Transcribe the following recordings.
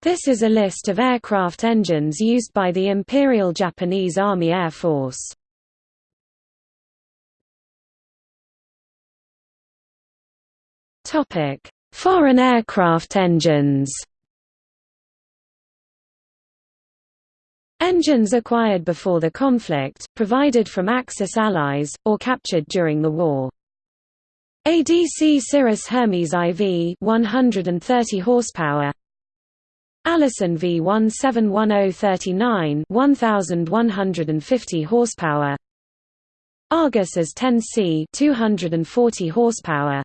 This is a list of aircraft engines used by the Imperial Japanese Army Air Force. Topic: Foreign aircraft engines Engines acquired before the conflict, provided from Axis allies, or captured during the war. ADC Cirrus Hermes IV 130 horsepower Allison V171039 1150 horsepower. Argus as 10C 240 horsepower.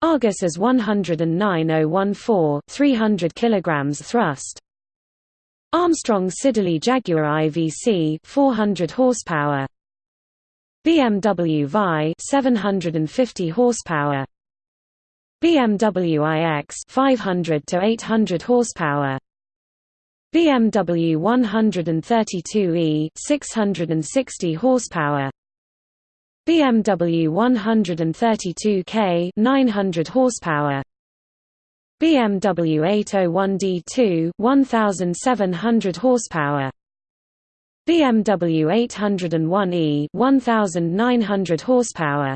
Argus as 109014 300 kilograms thrust. Armstrong Siddeley Jaguar IVC 400 horsepower. BMW Vi 750 horsepower BMW iX 500 to 800 horsepower. BMW 132e 660 horsepower. BMW 132K 900 horsepower. BMW 801D2 1700 horsepower. BMW 801e 1900 horsepower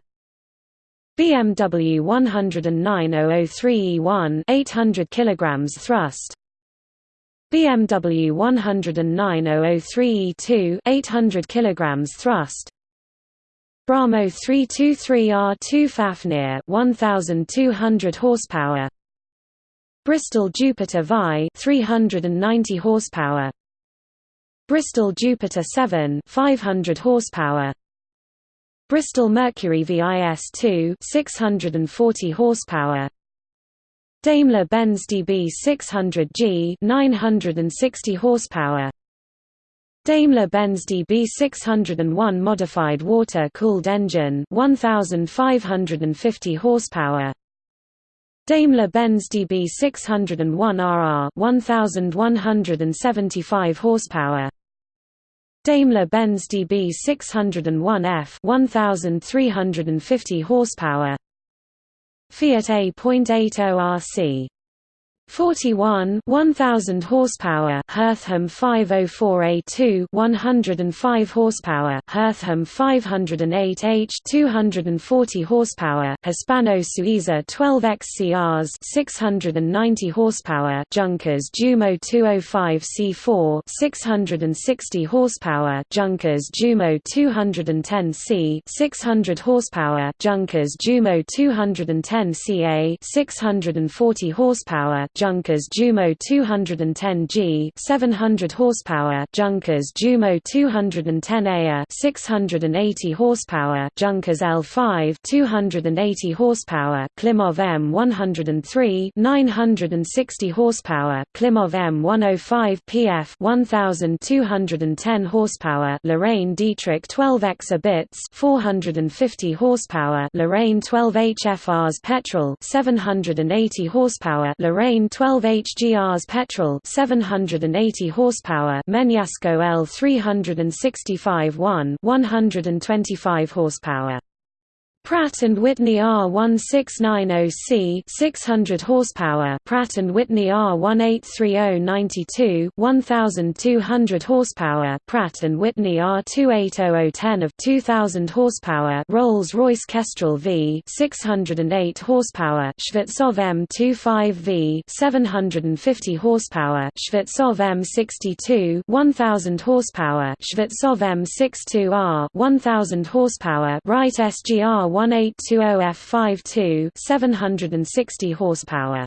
BMW 109003e1 800 kilograms thrust. BMW 109003e2 800 kilograms thrust. Bramo 323R2 Fafnir 1200 horsepower. Bristol Jupiter Vi 390 horsepower. Bristol Jupiter 7 500 horsepower Bristol Mercury VIS2 640 horsepower. Daimler-Benz DB600G 960 horsepower. Daimler-Benz DB601 modified water-cooled engine 1550 horsepower. Daimler-Benz DB601RR 1175 horsepower Daimler-Benz DB601F 1350 horsepower. Fiat A.80 RC 41 1000 horsepower Hertham 504A2 105 horsepower Hertham 508H 240 horsepower Hispano Suiza 12XCRs 690 horsepower Junkers Jumo 205C4 660 horsepower Junkers Jumo 210C 600 horsepower Junkers Jumo 210CA 640 horsepower Junkers Jumo 210G 700 horsepower Junkers Jumo 210A 680 horsepower Junkers L5 280 horsepower Klimov M103 960 horsepower Klimov M105 PF 1210 horsepower Lorraine Dietrich 12 exabits 450 horsepower Lorraine 12 HFRs petrol 780 horsepower Lorraine 12 HGRs petrol 780 horsepower Menasco L 365 1 125 horsepower Pratt and Whitney R1690C 600 horsepower. Pratt and Whitney R183092 1200 horsepower. Pratt and Whitney R280010 of 2000 horsepower. Rolls-Royce Kestrel V 608 horsepower. Shvetsov M25V 750 horsepower. Shvetsov M62 1000 horsepower. Shvetsov M62R 1000 horsepower. Wright SGR 1820F52 760 horsepower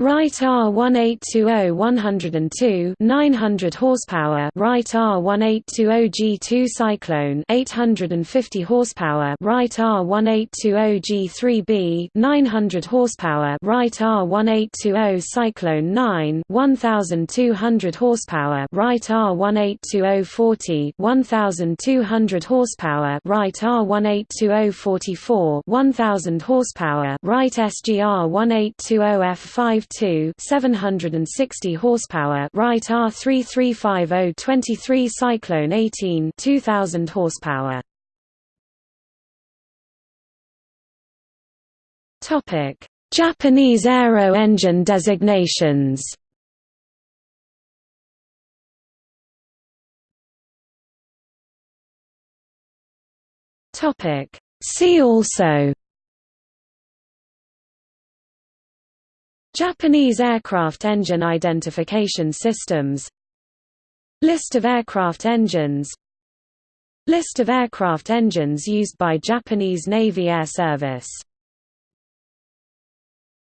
Wright R1820 102 900 horsepower. Wright R1820G2 Cyclone 850 horsepower. Wright R1820G3B 900 horsepower. Wright R1820 Cyclone 9 1200 horsepower. Wright R182040 1200 horsepower. Wright R182044 1000 horsepower. Wright SGR 1820F5 2 760 horsepower Wright R3350-23 Cyclone 18 2000 horsepower. Topic: Japanese aero engine designations. Topic: See also Japanese aircraft engine identification systems. List of aircraft engines. List of aircraft engines used by Japanese Navy Air Service